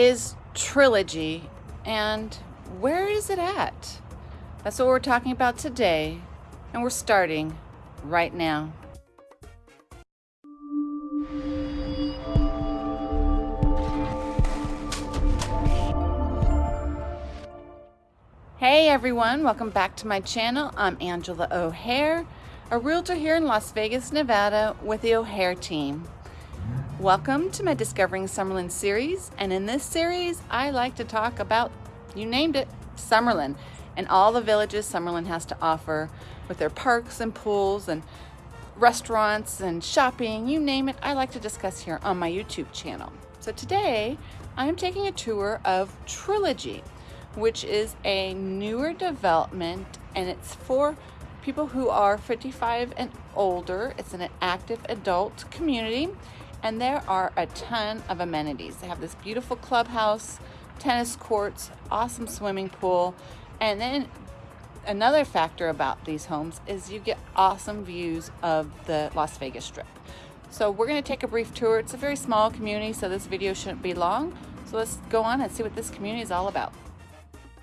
is Trilogy and where is it at? That's what we're talking about today, and we're starting right now. Hey everyone, welcome back to my channel. I'm Angela O'Hare, a realtor here in Las Vegas, Nevada with the O'Hare team. Welcome to my Discovering Summerlin series, and in this series, I like to talk about, you named it, Summerlin, and all the villages Summerlin has to offer with their parks and pools and restaurants and shopping, you name it, I like to discuss here on my YouTube channel. So today, I'm taking a tour of Trilogy, which is a newer development and it's for people who are 55 and older. It's an active adult community and there are a ton of amenities. They have this beautiful clubhouse, tennis courts, awesome swimming pool, and then another factor about these homes is you get awesome views of the Las Vegas Strip. So we're going to take a brief tour. It's a very small community, so this video shouldn't be long. So let's go on and see what this community is all about.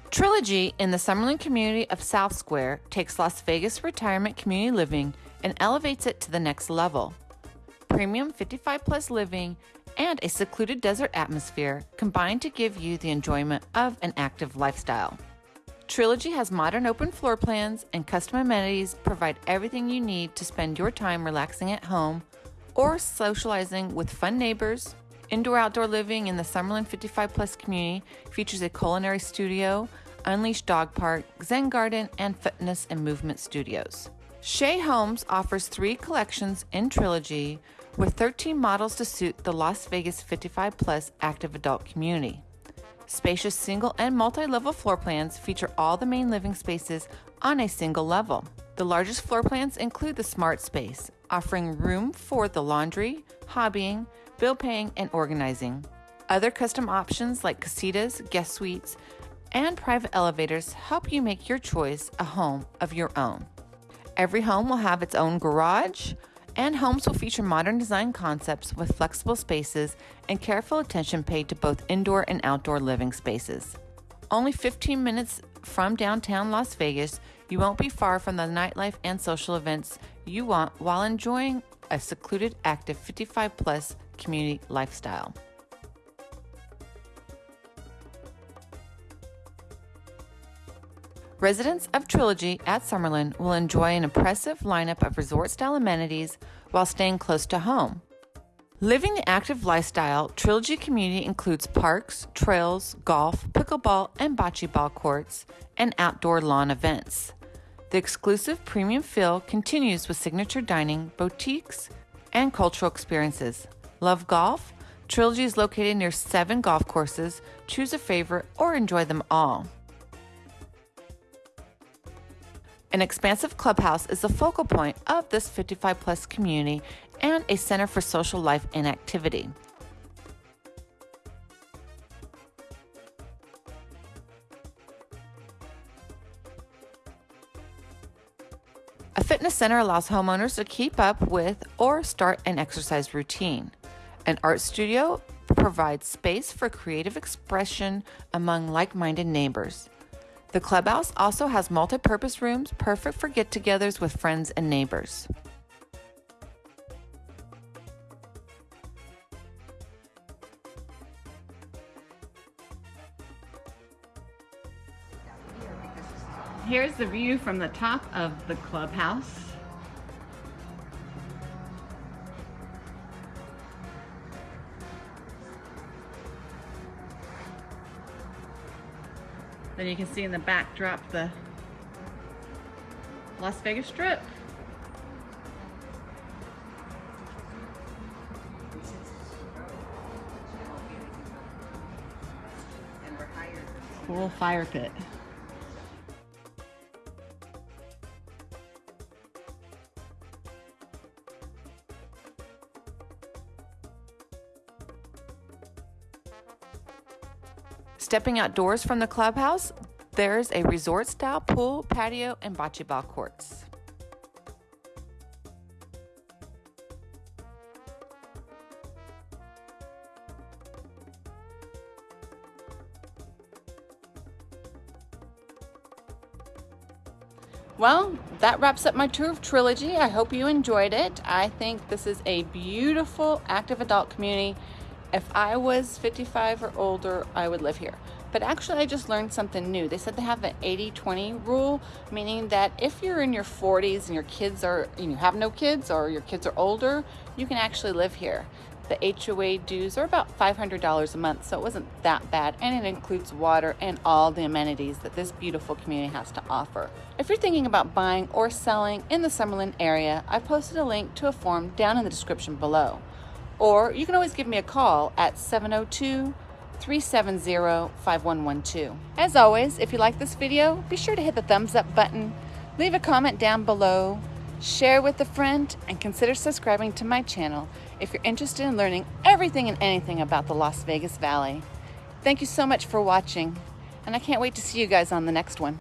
Trilogy in the Summerlin community of South Square takes Las Vegas retirement community living and elevates it to the next level. Premium 55 plus living and a secluded desert atmosphere combine to give you the enjoyment of an active lifestyle. Trilogy has modern open floor plans and custom amenities provide everything you need to spend your time relaxing at home or socializing with fun neighbors, Indoor outdoor living in the Summerlin 55 Plus community features a culinary studio, unleashed dog park, zen garden, and fitness and movement studios. Shea Homes offers three collections in Trilogy with 13 models to suit the Las Vegas 55 Plus active adult community. Spacious single and multi level floor plans feature all the main living spaces on a single level. The largest floor plans include the Smart Space, offering room for the laundry, hobbying, bill paying, and organizing. Other custom options like casitas, guest suites, and private elevators help you make your choice a home of your own. Every home will have its own garage, and homes will feature modern design concepts with flexible spaces and careful attention paid to both indoor and outdoor living spaces. Only 15 minutes from downtown Las Vegas, you won't be far from the nightlife and social events you want while enjoying a secluded, active 55 plus community lifestyle. Residents of Trilogy at Summerlin will enjoy an impressive lineup of resort style amenities while staying close to home. Living the active lifestyle, Trilogy Community includes parks, trails, golf, pickleball, and bocce ball courts, and outdoor lawn events. The exclusive premium feel continues with signature dining, boutiques, and cultural experiences. Love golf? Trilogy is located near seven golf courses. Choose a favorite or enjoy them all. An expansive clubhouse is the focal point of this 55 plus community and a center for social life and activity. A fitness center allows homeowners to keep up with or start an exercise routine. An art studio provides space for creative expression among like minded neighbors. The clubhouse also has multi purpose rooms perfect for get togethers with friends and neighbors. Here's the view from the top of the clubhouse. Then you can see in the backdrop the Las Vegas Strip. Cool fire pit. Stepping outdoors from the clubhouse, there's a resort style pool, patio, and bocce ball courts. Well, that wraps up my tour of Trilogy. I hope you enjoyed it. I think this is a beautiful active adult community if I was 55 or older, I would live here. But actually, I just learned something new. They said they have an 80-20 rule, meaning that if you're in your 40s and your kids are, and you have no kids or your kids are older, you can actually live here. The HOA dues are about $500 a month, so it wasn't that bad, and it includes water and all the amenities that this beautiful community has to offer. If you're thinking about buying or selling in the Summerlin area, I posted a link to a form down in the description below. Or you can always give me a call at 702 370 5112. As always, if you like this video, be sure to hit the thumbs up button, leave a comment down below, share with a friend, and consider subscribing to my channel if you're interested in learning everything and anything about the Las Vegas Valley. Thank you so much for watching, and I can't wait to see you guys on the next one.